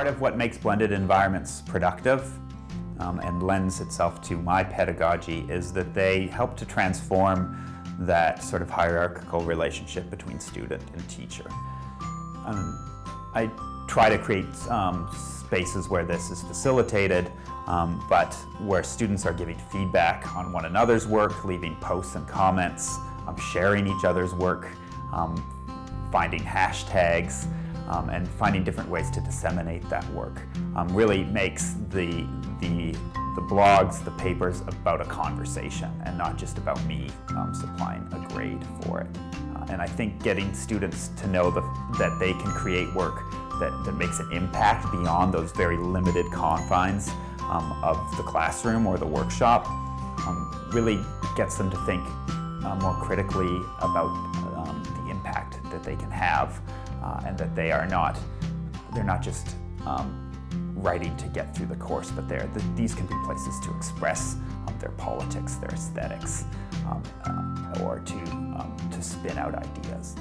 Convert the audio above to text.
Part of what makes blended environments productive um, and lends itself to my pedagogy is that they help to transform that sort of hierarchical relationship between student and teacher. Um, I try to create um, spaces where this is facilitated, um, but where students are giving feedback on one another's work, leaving posts and comments, um, sharing each other's work, um, finding hashtags, um, and finding different ways to disseminate that work um, really makes the, the, the blogs, the papers about a conversation and not just about me um, supplying a grade for it. Uh, and I think getting students to know the, that they can create work that, that makes an impact beyond those very limited confines um, of the classroom or the workshop um, really gets them to think uh, more critically about um, the impact that they can have uh, and that they are not, they're not just um, writing to get through the course, but they're, the, these can be places to express um, their politics, their aesthetics, um, uh, or to, um, to spin out ideas.